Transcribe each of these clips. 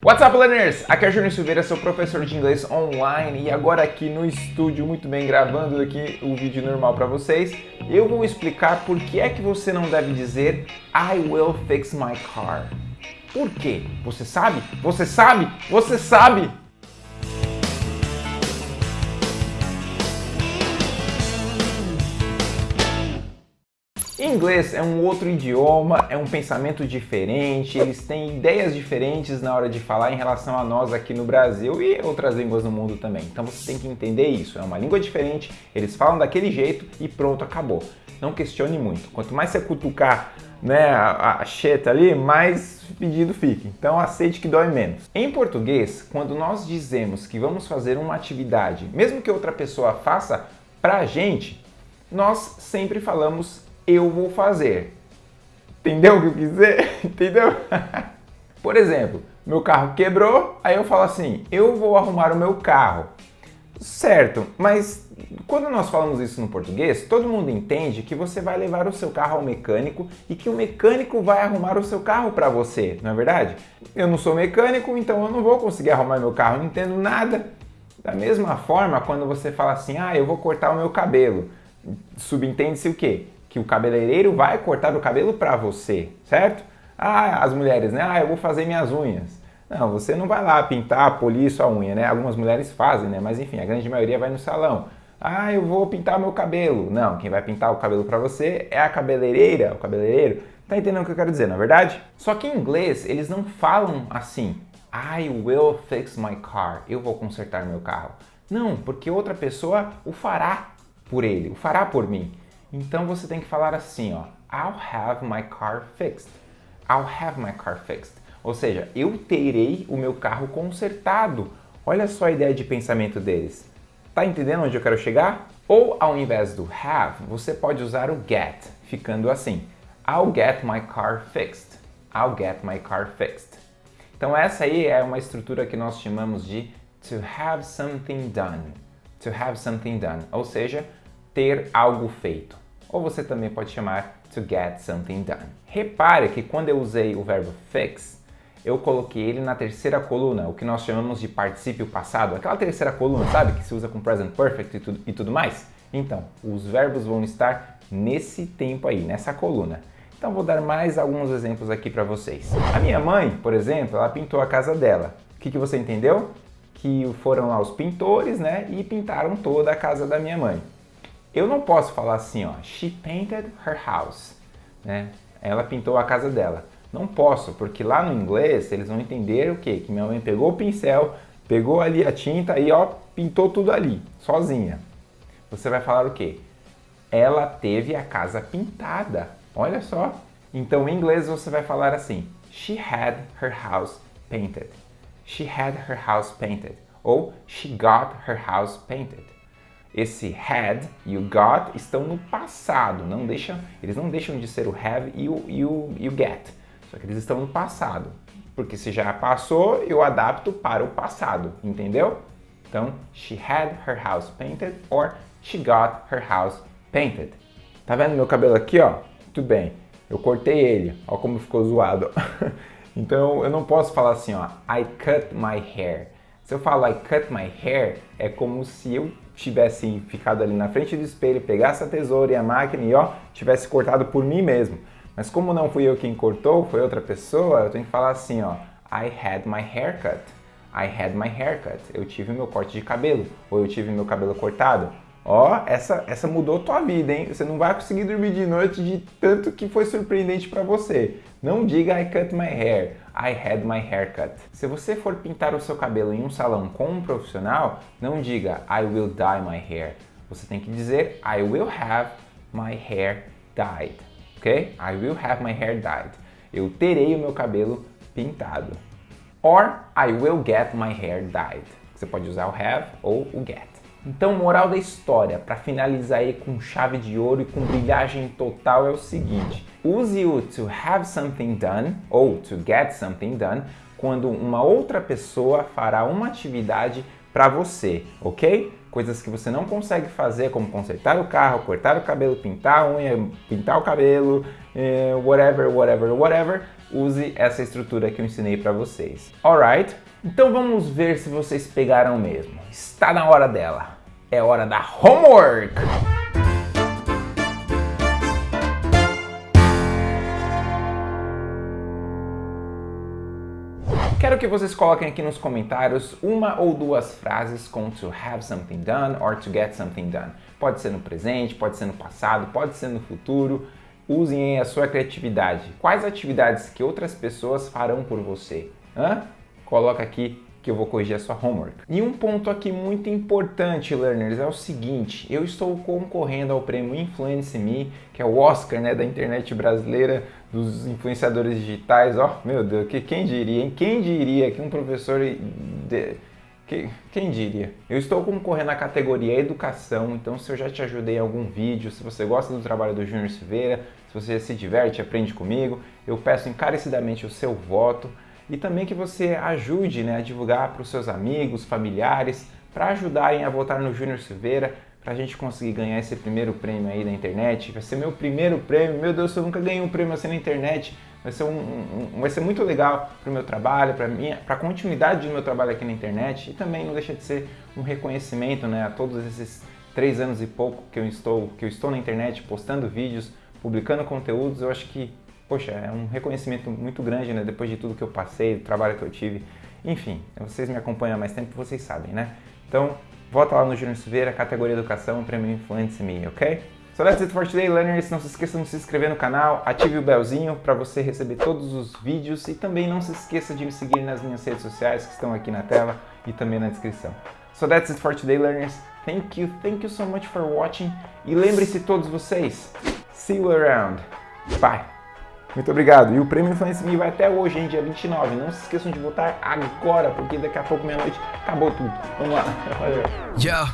What's up, learners? Aqui é Júnior Silveira, sou professor de inglês online e agora aqui no estúdio, muito bem, gravando aqui o vídeo normal para vocês, eu vou explicar por que é que você não deve dizer I will fix my car. Por quê? Você sabe? Você sabe? Você sabe? Inglês é um outro idioma, é um pensamento diferente, eles têm ideias diferentes na hora de falar em relação a nós aqui no Brasil e outras línguas no mundo também. Então você tem que entender isso, é uma língua diferente, eles falam daquele jeito e pronto, acabou. Não questione muito. Quanto mais você cutucar né, a, a cheta ali, mais pedido fica. Então aceite que dói menos. Em português, quando nós dizemos que vamos fazer uma atividade, mesmo que outra pessoa faça pra gente, nós sempre falamos eu vou fazer. Entendeu o que eu quis dizer? Entendeu? Por exemplo, meu carro quebrou, aí eu falo assim, eu vou arrumar o meu carro. Certo, mas quando nós falamos isso no português, todo mundo entende que você vai levar o seu carro ao mecânico e que o mecânico vai arrumar o seu carro para você, não é verdade? Eu não sou mecânico, então eu não vou conseguir arrumar meu carro, não entendo nada. Da mesma forma, quando você fala assim, ah, eu vou cortar o meu cabelo, subentende-se o quê? Que o cabeleireiro vai cortar o cabelo para você, certo? Ah, as mulheres, né? Ah, eu vou fazer minhas unhas. Não, você não vai lá pintar, polir sua unha, né? Algumas mulheres fazem, né? Mas enfim, a grande maioria vai no salão. Ah, eu vou pintar meu cabelo. Não, quem vai pintar o cabelo para você é a cabeleireira, o cabeleireiro. Tá entendendo o que eu quero dizer, na é verdade? Só que em inglês eles não falam assim. I will fix my car. Eu vou consertar meu carro. Não, porque outra pessoa o fará por ele, o fará por mim. Então você tem que falar assim, ó, I'll have my car fixed. I'll have my car fixed. Ou seja, eu terei o meu carro consertado. Olha só a ideia de pensamento deles. Tá entendendo onde eu quero chegar? Ou ao invés do have, você pode usar o get, ficando assim. I'll get my car fixed. I'll get my car fixed. Então essa aí é uma estrutura que nós chamamos de to have something done. To have something done. Ou seja, ter algo feito. Ou você também pode chamar to get something done. Repare que quando eu usei o verbo fix, eu coloquei ele na terceira coluna, o que nós chamamos de particípio passado, aquela terceira coluna, sabe, que se usa com present perfect e tudo, e tudo mais? Então, os verbos vão estar nesse tempo aí, nessa coluna. Então vou dar mais alguns exemplos aqui para vocês. A minha mãe, por exemplo, ela pintou a casa dela. O que, que você entendeu? Que foram lá os pintores, né, e pintaram toda a casa da minha mãe. Eu não posso falar assim, ó, she painted her house, né? Ela pintou a casa dela. Não posso, porque lá no inglês eles vão entender o quê? Que minha mãe pegou o pincel, pegou ali a tinta e ó, pintou tudo ali, sozinha. Você vai falar o quê? Ela teve a casa pintada. Olha só. Então em inglês você vai falar assim: She had her house painted. She had her house painted. Ou she got her house painted esse had e o got estão no passado, não deixam, eles não deixam de ser o have e o, e, o, e o get, só que eles estão no passado, porque se já passou, eu adapto para o passado, entendeu? Então, she had her house painted or she got her house painted. Tá vendo meu cabelo aqui, ó? Tudo bem, eu cortei ele, ó como ficou zoado. então, eu não posso falar assim, ó, I cut my hair. Se eu falar I cut my hair, é como se eu tivesse ficado ali na frente do espelho, pegasse a tesoura e a máquina e ó, tivesse cortado por mim mesmo. Mas como não fui eu quem cortou, foi outra pessoa, eu tenho que falar assim, ó, I had my haircut. I had my haircut. Eu tive meu corte de cabelo, ou eu tive meu cabelo cortado. Ó, essa, essa mudou tua vida, hein? Você não vai conseguir dormir de noite de tanto que foi surpreendente para você. Não diga I cut my hair, I had my haircut. Se você for pintar o seu cabelo em um salão com um profissional, não diga I will dye my hair. Você tem que dizer I will have my hair dyed, ok? I will have my hair dyed. Eu terei o meu cabelo pintado. Or I will get my hair dyed. Você pode usar o have ou o get. Então, moral da história, para finalizar aí com chave de ouro e com brilhagem total é o seguinte. Use o to have something done ou to get something done quando uma outra pessoa fará uma atividade para você, ok? Coisas que você não consegue fazer, como consertar o carro, cortar o cabelo, pintar a unha, pintar o cabelo, eh, whatever, whatever, whatever, use essa estrutura que eu ensinei para vocês. Alright? Então vamos ver se vocês pegaram mesmo. Está na hora dela. É hora da homework! Quero que vocês coloquem aqui nos comentários uma ou duas frases com to have something done or to get something done. Pode ser no presente, pode ser no passado, pode ser no futuro. Usem a sua criatividade. Quais atividades que outras pessoas farão por você? Hã? Coloca aqui que eu vou corrigir a sua homework. E um ponto aqui muito importante, learners, é o seguinte, eu estou concorrendo ao prêmio Influence Me, que é o Oscar né, da internet brasileira, dos influenciadores digitais, ó, oh, meu Deus, que, quem diria, hein? Quem diria que um professor... De, que, quem diria? Eu estou concorrendo à categoria Educação, então se eu já te ajudei em algum vídeo, se você gosta do trabalho do Júnior Silveira, se você se diverte, aprende comigo, eu peço encarecidamente o seu voto e também que você ajude né, a divulgar para os seus amigos, familiares, para ajudarem a votar no Júnior Silveira, para a gente conseguir ganhar esse primeiro prêmio aí na internet. Vai ser meu primeiro prêmio, meu Deus, eu nunca ganhei um prêmio assim na internet. Vai ser, um, um vai ser muito legal para o meu trabalho, para a continuidade do meu trabalho aqui na internet e também não deixa de ser um reconhecimento né, a todos esses três anos e pouco que eu estou, que eu estou na internet postando vídeos, publicando conteúdos. Eu acho que poxa, é um reconhecimento muito grande, né? Depois de tudo que eu passei, do trabalho que eu tive. Enfim, vocês me acompanham há mais tempo, vocês sabem, né? Então, volta lá no Júnior Silveira, categoria Educação, Prêmio Influence Me, ok? So that's it for today, learners. Não se esqueçam de se inscrever no canal, ative o belzinho para você receber todos os vídeos e também não se esqueça de me seguir nas minhas redes sociais que estão aqui na tela e também na descrição. So that's it for today, learners. Thank you, thank you so much for watching. E lembre-se todos vocês, see you around. Bye! Muito obrigado. E o prêmio Influence Me vai até hoje, hein, dia 29. Não se esqueçam de votar agora, porque daqui a pouco, meia-noite, acabou tudo. Vamos lá. Valeu. Yo,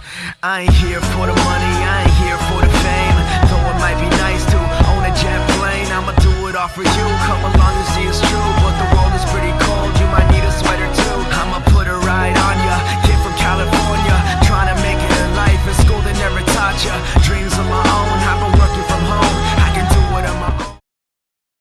I ain't here for the money, I ain't here for the fame. Though it might be nice to own a jet plane, I'ma do it all for you. Come along